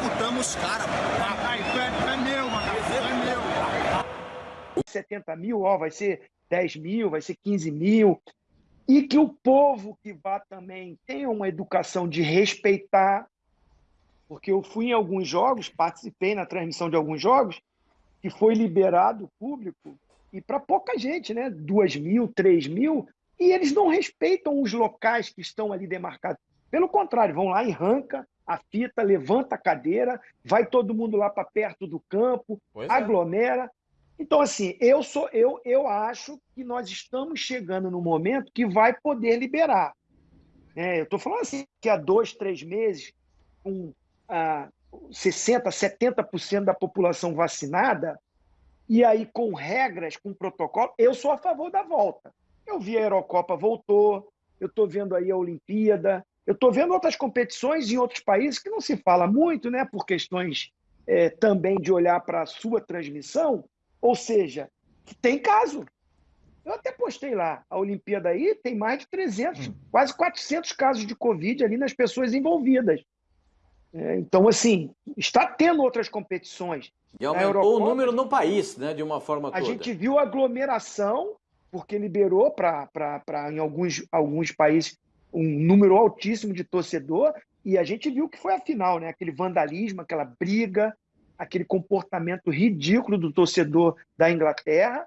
executamos os caras. Isso é, isso é meu, mano. É meu. 70 mil, ó, vai ser 10 mil, vai ser 15 mil. E que o povo que vá também tenha uma educação de respeitar, porque eu fui em alguns jogos, participei na transmissão de alguns jogos, que foi liberado o público, e para pouca gente, né? 2 mil, 3 mil, e eles não respeitam os locais que estão ali demarcados. Pelo contrário, vão lá e arranca a fita, levanta a cadeira, vai todo mundo lá para perto do campo, pois aglomera. É. Então, assim, eu sou eu, eu acho que nós estamos chegando no momento que vai poder liberar. É, eu estou falando assim, que há dois, três meses, com ah, 60%, 70% da população vacinada, e aí com regras, com protocolo, eu sou a favor da volta. Eu vi a Eurocopa voltou, eu estou vendo aí a Olimpíada, eu estou vendo outras competições em outros países que não se fala muito, né, por questões é, também de olhar para a sua transmissão, ou seja, tem caso. Eu até postei lá, a Olimpíada aí tem mais de 300, hum. quase 400 casos de Covid ali nas pessoas envolvidas. É, então, assim, está tendo outras competições. E aumentou Eurocopa, o número no país, né, de uma forma a toda. A gente viu aglomeração, porque liberou para, em alguns, alguns países, um número altíssimo de torcedor, e a gente viu que foi a final, né? aquele vandalismo, aquela briga, aquele comportamento ridículo do torcedor da Inglaterra,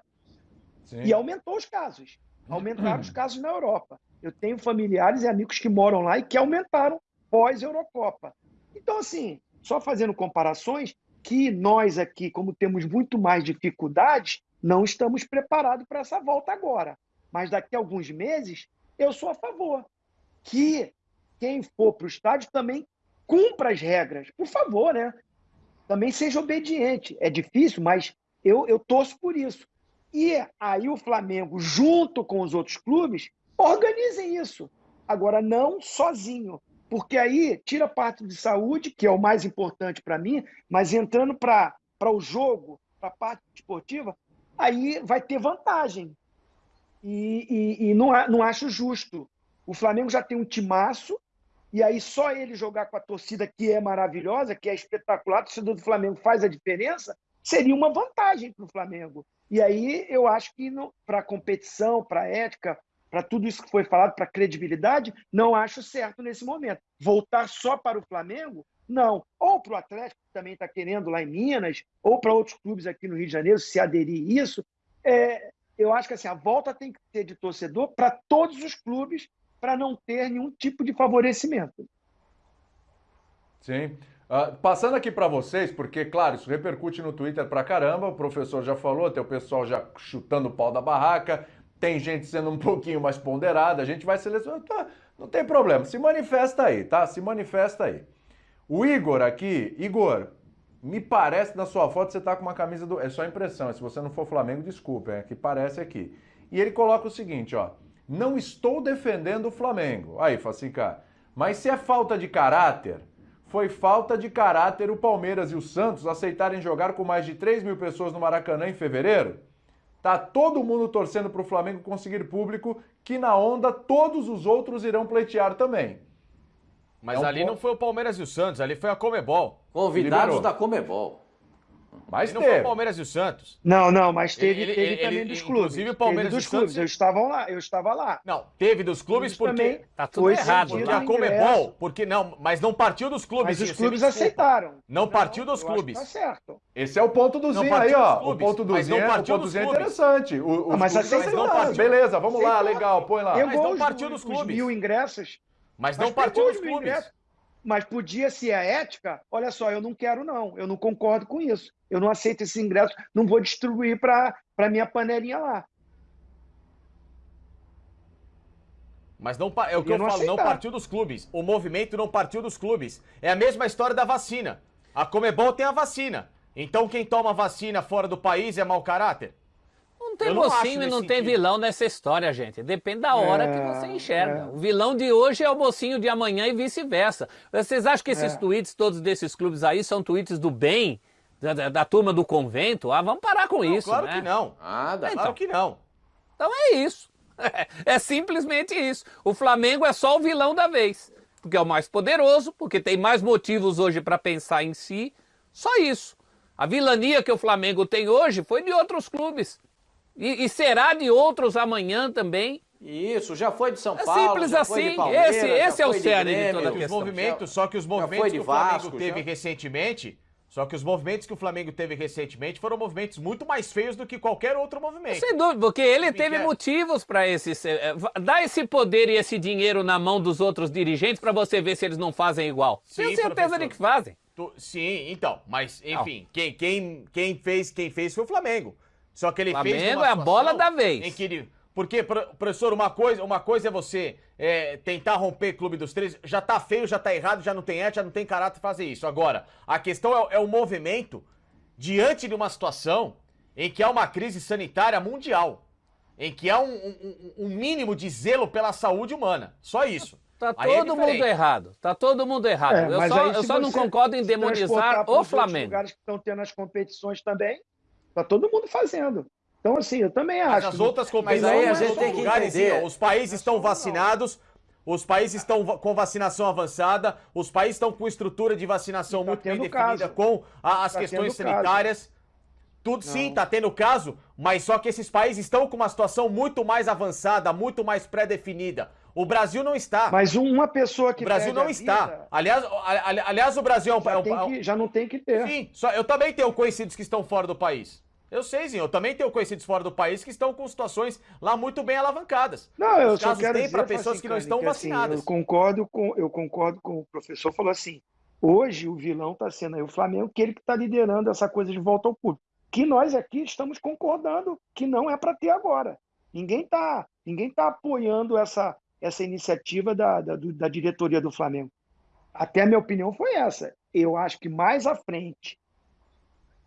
Sim. e aumentou os casos. Aumentaram os casos na Europa. Eu tenho familiares e amigos que moram lá e que aumentaram pós-Eurocopa. Então, assim, só fazendo comparações, que nós aqui, como temos muito mais dificuldades, não estamos preparados para essa volta agora. Mas daqui a alguns meses, eu sou a favor que quem for para o estádio também cumpra as regras. Por favor, né? Também seja obediente. É difícil, mas eu, eu torço por isso. E aí o Flamengo, junto com os outros clubes, organizem isso. Agora, não sozinho. Porque aí tira parte de saúde, que é o mais importante para mim, mas entrando para o jogo, para a parte esportiva, aí vai ter vantagem. E, e, e não, não acho justo o Flamengo já tem um timaço, e aí só ele jogar com a torcida que é maravilhosa, que é espetacular, a torcida do Flamengo faz a diferença, seria uma vantagem para o Flamengo. E aí eu acho que para a competição, para a ética, para tudo isso que foi falado, para a credibilidade, não acho certo nesse momento. Voltar só para o Flamengo, não. Ou para o Atlético, que também está querendo lá em Minas, ou para outros clubes aqui no Rio de Janeiro, se aderir isso. É, eu acho que assim, a volta tem que ser de torcedor para todos os clubes para não ter nenhum tipo de favorecimento. Sim. Uh, passando aqui para vocês, porque, claro, isso repercute no Twitter pra caramba, o professor já falou, tem o pessoal já chutando o pau da barraca, tem gente sendo um pouquinho mais ponderada, a gente vai selecionar, tá, não tem problema, se manifesta aí, tá? Se manifesta aí. O Igor aqui, Igor, me parece na sua foto você tá com uma camisa do. É só impressão, se você não for Flamengo, desculpa, é que parece aqui. E ele coloca o seguinte, ó. Não estou defendendo o Flamengo. Aí, Facica, mas se é falta de caráter, foi falta de caráter o Palmeiras e o Santos aceitarem jogar com mais de 3 mil pessoas no Maracanã em fevereiro? Tá todo mundo torcendo para o Flamengo conseguir público, que na onda todos os outros irão pleitear também. Mas é um ali ponto... não foi o Palmeiras e o Santos, ali foi a Comebol. Convidados da Comebol. Mas não teve. foi o Palmeiras e o Santos. Não, não, mas teve, ele, teve ele, também ele, dos clubes. Inclusive o Palmeiras teve dos clubes. Santos. Eu estava lá, eu estava lá. Não, teve dos clubes porque também tá tudo errado. Porque a Comebol, porque não, mas não partiu dos clubes. Mas os clubes aceitaram. Não, partiu dos clubes. Tá certo. Esse é o ponto do Zinho aí, ó. O ponto do Zinho, é, o ponto do Zinho é interessante. O, ah, mas aceitaram. Partiu. Beleza, vamos lá, legal, põe lá. Mas não partiu dos clubes. mil ingressos. Mas não partiu dos clubes. Mas podia ser a ética, olha só, eu não quero não, eu não concordo com isso. Eu não aceito esse ingresso, não vou distribuir para a minha panelinha lá. Mas não é o que eu, eu falo, aceitar. não partiu dos clubes. O movimento não partiu dos clubes. É a mesma história da vacina. A Comebol tem a vacina. Então quem toma vacina fora do país é mau caráter? Não tem mocinho e não tem vilão nessa história, gente. Depende da hora é, que você enxerga. É. O vilão de hoje é o mocinho de amanhã e vice-versa. Vocês acham que esses é. tweets todos desses clubes aí são tweets do bem? Da, da, da turma do convento? Ah, vamos parar com não, isso, claro né? que não. Ah, dá, então, claro que não. Então é isso. É simplesmente isso. O Flamengo é só o vilão da vez. porque é o mais poderoso, porque tem mais motivos hoje para pensar em si. Só isso. A vilania que o Flamengo tem hoje foi de outros clubes. E, e será de outros amanhã também. Isso, já foi de São é Paulo. simples assim. esse esse é o cerne de, de toda a questão. Os movimentos, só que os movimentos que o Flamengo teve já... recentemente só que os movimentos que o Flamengo teve recentemente foram movimentos muito mais feios do que qualquer outro movimento. Sem dúvida, porque ele teve motivos para esse. Eh, dá esse poder e esse dinheiro na mão dos outros dirigentes para você ver se eles não fazem igual. Sim, Tenho certeza professor. de que fazem. Tu, sim, então, mas enfim, quem, quem, quem, fez, quem fez foi o Flamengo. Só que ele Flamengo fez. Flamengo é a bola da vez. Em que ele, porque, professor, uma coisa, uma coisa é você é, tentar romper Clube dos Três. Já tá feio, já tá errado, já não tem ética, já não tem caráter fazer isso. Agora, a questão é, é o movimento diante de uma situação em que há uma crise sanitária mundial. Em que há um, um, um mínimo de zelo pela saúde humana. Só isso. Tá Aí é todo é mundo errado. Tá todo mundo errado. É, eu só, eu só não concordo em demonizar o Flamengo. Os lugares que estão tendo as competições também, tá todo mundo fazendo. Então, assim, eu também acho. Mas as outras competições, aí a gente tem que entender. os países estão vacinados, os países estão com vacinação avançada, os países estão com estrutura de vacinação tá muito bem definida, caso. com a, as tá questões sanitárias. Caso. Tudo Não. sim, tá tendo caso, mas só que esses países estão com uma situação muito mais avançada, muito mais pré-definida. O Brasil não está. Mas uma pessoa que. O Brasil não está. Vida, aliás, aliás, o Brasil é um. Já, é um, que, já não tem que ter. Sim, só, eu também tenho conhecidos que estão fora do país. Eu sei, sim. Eu também tenho conhecidos fora do país que estão com situações lá muito bem alavancadas. Não, eu Os só quero tem para pessoas assim, que não estão que, vacinadas. Assim, eu concordo com eu concordo com o professor falou assim. Hoje o vilão está sendo aí o Flamengo, que ele que está liderando essa coisa de volta ao público. Que nós aqui estamos concordando que não é para ter agora. Ninguém está ninguém tá apoiando essa, essa iniciativa da, da, da diretoria do Flamengo. Até a minha opinião foi essa. Eu acho que mais à frente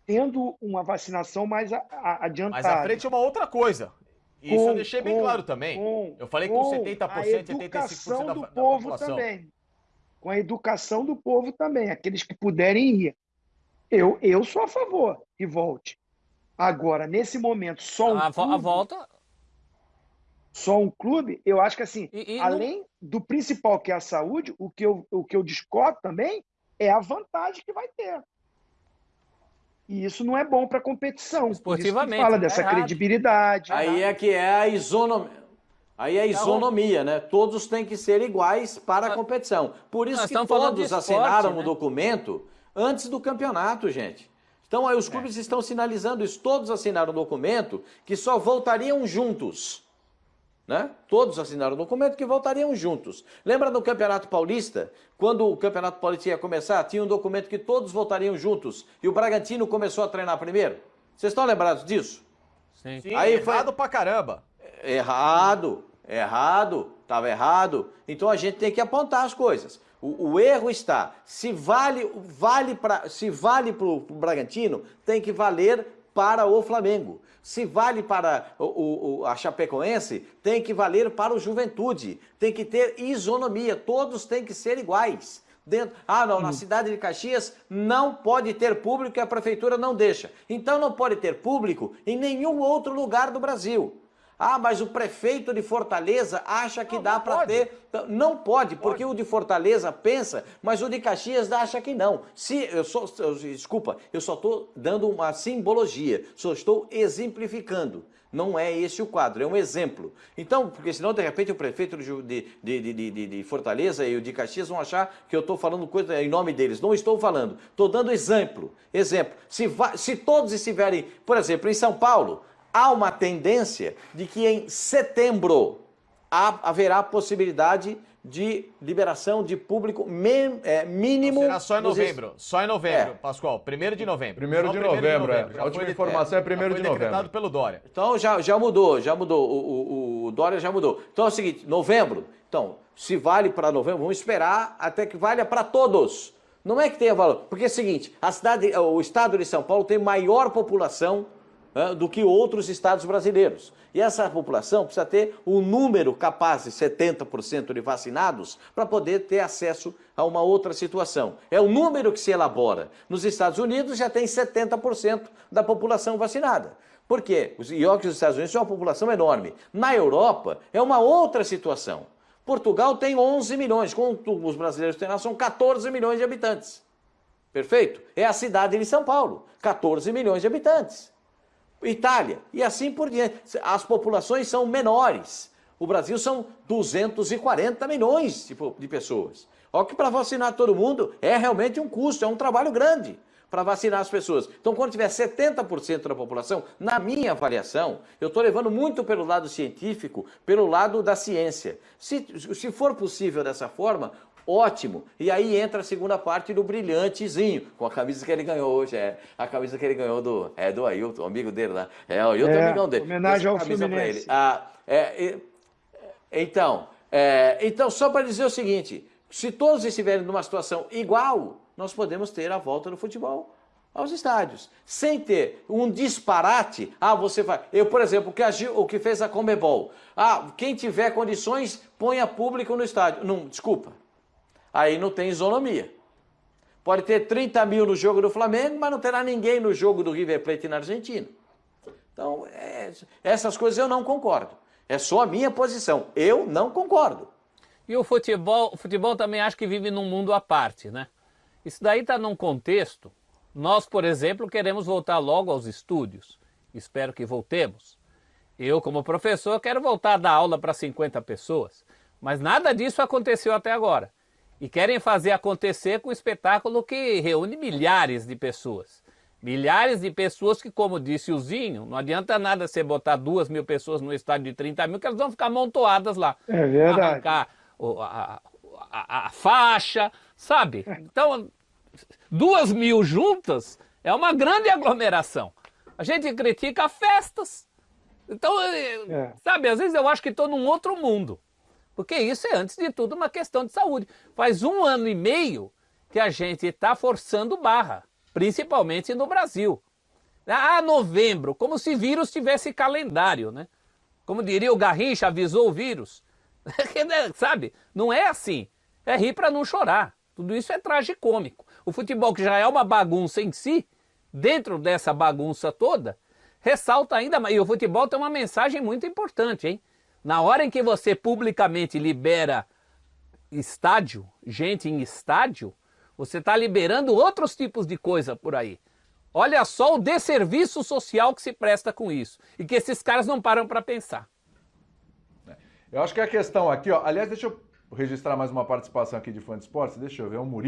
tendo uma vacinação mais adiantada. Mas à frente é uma outra coisa. Isso com, eu deixei bem com, claro também. Com, eu falei com, com 70%, a educação 75% da, do povo também. Com a educação do povo também, aqueles que puderem ir. Eu, eu sou a favor que volte. Agora, nesse momento, só um a, clube, a volta só um clube, eu acho que assim, e, e além não... do principal que é a saúde, o que eu, o que eu discordo também é a vantagem que vai ter. E isso não é bom para a competição. Esportivamente. Fala dessa é credibilidade. Aí é que é a isonomia. Aí é a tá isonomia, né? Todos têm que ser iguais para a competição. Por isso Nós que todos esporte, assinaram né? o documento antes do campeonato, gente. Então aí os clubes é. estão sinalizando isso. Todos assinaram o documento que só voltariam juntos. Né? Todos assinaram o documento que voltariam juntos. Lembra do Campeonato Paulista? Quando o Campeonato Paulista ia começar, tinha um documento que todos voltariam juntos. E o Bragantino começou a treinar primeiro. Vocês estão lembrados disso? Sim. Sim Aí foi... errado pra caramba. Errado, errado, estava errado. Então a gente tem que apontar as coisas. O, o erro está, se vale, vale para se vale para o Bragantino, tem que valer para o Flamengo. Se vale para o, o, a Chapecoense, tem que valer para o Juventude. Tem que ter isonomia, todos têm que ser iguais. Dentro, ah, não, na hum. cidade de Caxias não pode ter público e a prefeitura não deixa. Então não pode ter público em nenhum outro lugar do Brasil. Ah, mas o prefeito de Fortaleza acha que não, dá para ter. Então, não pode, porque pode. o de Fortaleza pensa, mas o de Caxias acha que não. Se eu só, eu, desculpa, eu só estou dando uma simbologia, só estou exemplificando. Não é esse o quadro, é um exemplo. Então, porque senão, de repente, o prefeito de, de, de, de, de Fortaleza e o de Caxias vão achar que eu estou falando coisa em nome deles. Não estou falando, estou dando exemplo. Exemplo, se, se todos estiverem, por exemplo, em São Paulo, há uma tendência de que em setembro haverá possibilidade de liberação de público é, mínimo. Será só em novembro. Só em novembro, é. Pascoal. Primeiro de novembro. Primeiro, de, novembro, de novembro, é. A última informação é, é primeiro de novembro. decretado pelo Dória. Então já, já mudou, já mudou. O, o, o Dória já mudou. Então é o seguinte, novembro. Então, se vale para novembro, vamos esperar até que valha para todos. Não é que tenha valor. Porque é o seguinte, a cidade, o estado de São Paulo tem maior população do que outros estados brasileiros. E essa população precisa ter um número capaz de 70% de vacinados para poder ter acesso a uma outra situação. É o número que se elabora. Nos Estados Unidos já tem 70% da população vacinada. Por quê? Os, e os Estados Unidos são uma população enorme. Na Europa é uma outra situação. Portugal tem 11 milhões, com os brasileiros têm lá, são 14 milhões de habitantes. Perfeito? É a cidade de São Paulo, 14 milhões de habitantes. Itália, e assim por diante. As populações são menores. O Brasil são 240 milhões de pessoas. Olha que para vacinar todo mundo é realmente um custo, é um trabalho grande para vacinar as pessoas. Então, quando tiver 70% da população, na minha avaliação, eu estou levando muito pelo lado científico, pelo lado da ciência. Se, se for possível dessa forma, ótimo. E aí entra a segunda parte do brilhantezinho, com a camisa que ele ganhou hoje, é a camisa que ele ganhou do, é, do Ailton, amigo dele lá. É, o Ailton é, amigão dele. Homenagem ao Fluminense. Ah, é, então, é, então, só para dizer o seguinte, se todos estiverem numa situação igual, nós podemos ter a volta do futebol aos estádios, sem ter um disparate. Ah, você vai. Eu, por exemplo, o que, agiu, o que fez a Comebol. Ah, quem tiver condições, ponha público no estádio. Não, desculpa. Aí não tem isonomia. Pode ter 30 mil no jogo do Flamengo, mas não terá ninguém no jogo do River Plate na Argentina. Então, é, essas coisas eu não concordo. É só a minha posição. Eu não concordo. E o futebol, o futebol também acho que vive num mundo à parte, né? Isso daí está num contexto. Nós, por exemplo, queremos voltar logo aos estúdios. Espero que voltemos. Eu, como professor, quero voltar a dar aula para 50 pessoas. Mas nada disso aconteceu até agora. E querem fazer acontecer com um espetáculo que reúne milhares de pessoas. Milhares de pessoas que, como disse o Zinho, não adianta nada você botar duas mil pessoas no estádio de 30 mil, que elas vão ficar amontoadas lá. É verdade. Arrancar a, a, a faixa, sabe? Então, duas mil juntas é uma grande aglomeração. A gente critica festas. Então, é. é. sabe, às vezes eu acho que estou num outro mundo. Porque isso é, antes de tudo, uma questão de saúde. Faz um ano e meio que a gente está forçando barra, principalmente no Brasil. Ah, novembro, como se vírus tivesse calendário, né? Como diria o Garrincha, avisou o vírus. sabe? Não é assim. É rir para não chorar. Tudo isso é tragicômico. O futebol, que já é uma bagunça em si, dentro dessa bagunça toda, ressalta ainda mais. E o futebol tem uma mensagem muito importante, hein? Na hora em que você publicamente libera estádio, gente em estádio, você está liberando outros tipos de coisa por aí. Olha só o desserviço social que se presta com isso. E que esses caras não param para pensar. Eu acho que a questão aqui, ó. Aliás, deixa eu registrar mais uma participação aqui de fã de esportes. Deixa eu ver, o Murilo.